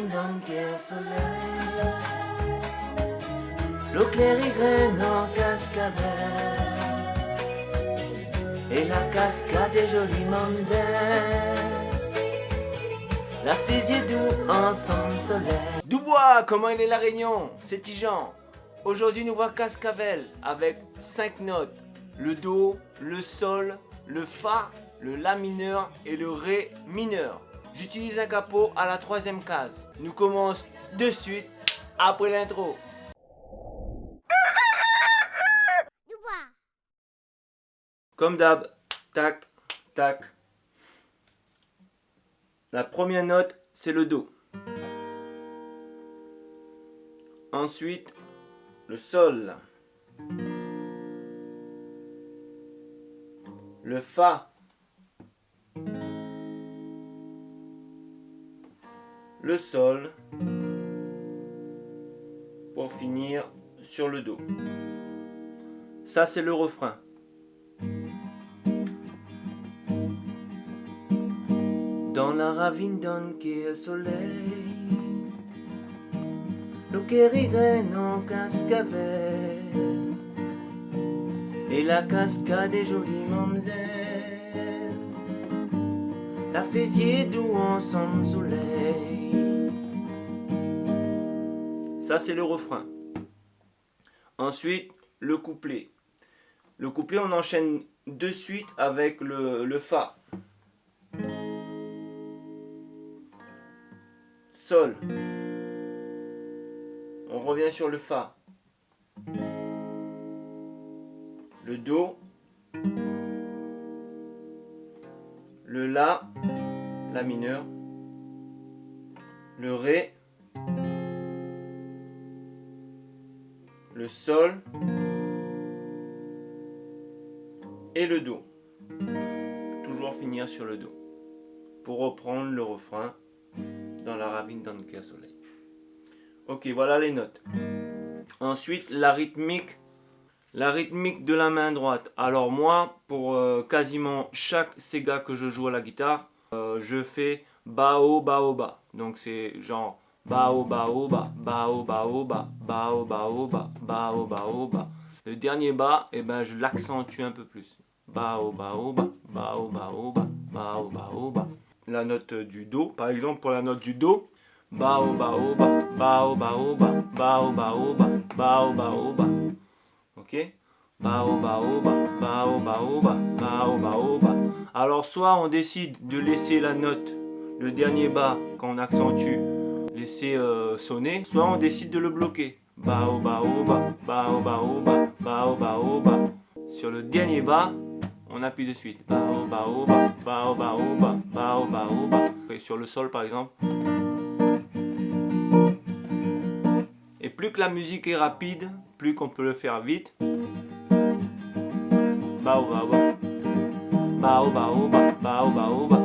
qu'un soleil. L'eau claire y graine en cascade. Et la cascade est jolie mamzelle. La fusée doux ensemble soleil. Dubois, comment il est la réunion? C'est Tijan. Aujourd'hui, nous voit Cascavel avec 5 notes. Le Do, le Sol, le Fa, le La mineur et le Ré mineur. J'utilise un capot à la troisième case. Nous commençons de suite après l'intro. Comme d'hab, tac, tac. La première note, c'est le Do. Ensuite, le Sol. Le Fa. Le Sol. Pour finir sur le Do. Ça, c'est le refrain. Dans la ravine d'un soleil L'eau qui rigole en cascavelle Et la cascade est jolie mamzelle La fessier doux ensemble soleil C'est le refrain Ensuite le couplet Le couplet on enchaîne de suite avec le, le Fa Sol. On revient sur le Fa. Le Do. Le La. La mineur. Le Ré. Le Sol. Et le Do. Toujours finir sur le Do. Pour reprendre le refrain dans la ravine d'Anker Soleil. Ok, voilà les notes. Ensuite, la rythmique. La rythmique de la main droite. Alors moi, pour euh, quasiment chaque Sega que je joue à la guitare, euh, je fais bao bao ba. Donc c'est genre Baoba oba, baoba oba, baoba baoba. Le dernier ba, eh ben, je l'accentue un peu plus. Baoba oba, baoba oba. La note du do, par exemple pour la note du do, baoba oba, baoba oba, baoba oba, baoba oba. OK Baoba oba, baoba oba, baoba oba. Alors soit on décide de laisser la note le dernier ba qu'on accentue laisser euh, sonner, soit on décide de le bloquer. Ba, bao bao ba, bao ba. Sur le dernier bas, on appuie de suite. Bao, bao, ba, bao, ba, bao, ba. Et sur le sol par exemple. Et plus que la musique est rapide, plus qu'on peut le faire vite. Bao, bao, ba. Bao, ba, bao, ba,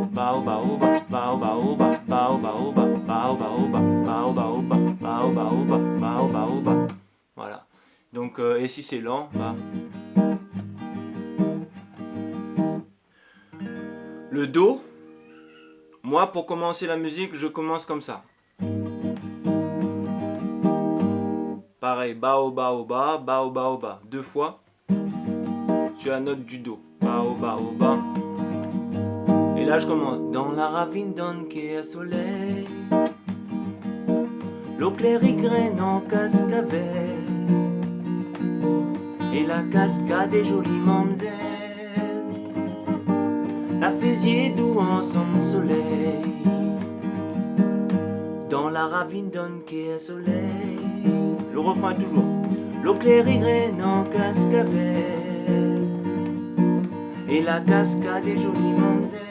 et si c'est lent, bah... Le Do, moi pour commencer la musique, je commence comme ça. Pareil, bao bao ba, bao bao ba, deux fois sur la note du Do. Bao bao ba. Et là je commence. Dans la ravine qui est soleil, l'eau claire y graine en cascavelle, et la cascade est jolie mamzelle la faisiez doux en son soleil. Dans la ravine donne qui est soleil. Le refrain toujours. L'eau claire y graine en cascavelle. Et la cascade est jolie mamzelle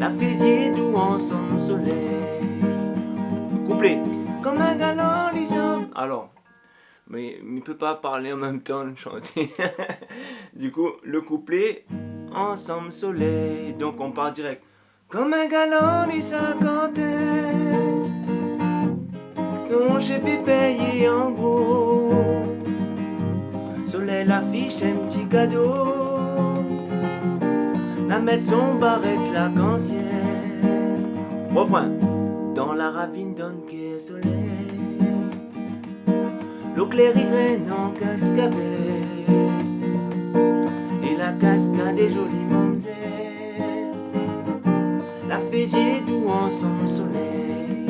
La faisiez doux en son soleil. Couplet. Comme un galant lisant Alors mais il peut pas parler en même temps chanter. du coup, le couplet, ensemble soleil, donc on part direct. Comme un galant dit sa son chef est payé en gros. Soleil l'affiche un petit cadeau, la mettre son barrette la cancière. Refrain. dans la ravine d'un quai soleil. L'eau en cascade et la cascade jolie mamzelle. La doux en son soleil.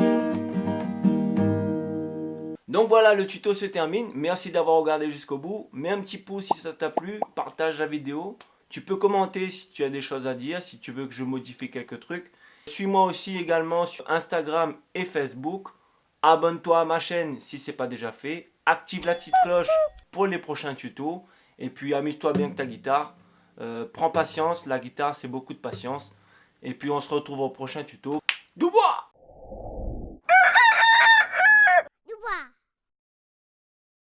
Donc voilà, le tuto se termine. Merci d'avoir regardé jusqu'au bout. Mets un petit pouce si ça t'a plu. Partage la vidéo. Tu peux commenter si tu as des choses à dire, si tu veux que je modifie quelques trucs. Suis-moi aussi également sur Instagram et Facebook. Abonne-toi à ma chaîne si ce n'est pas déjà fait. Active la petite cloche pour les prochains tutos. Et puis amuse-toi bien avec ta guitare. Euh, prends patience, la guitare c'est beaucoup de patience. Et puis on se retrouve au prochain tuto.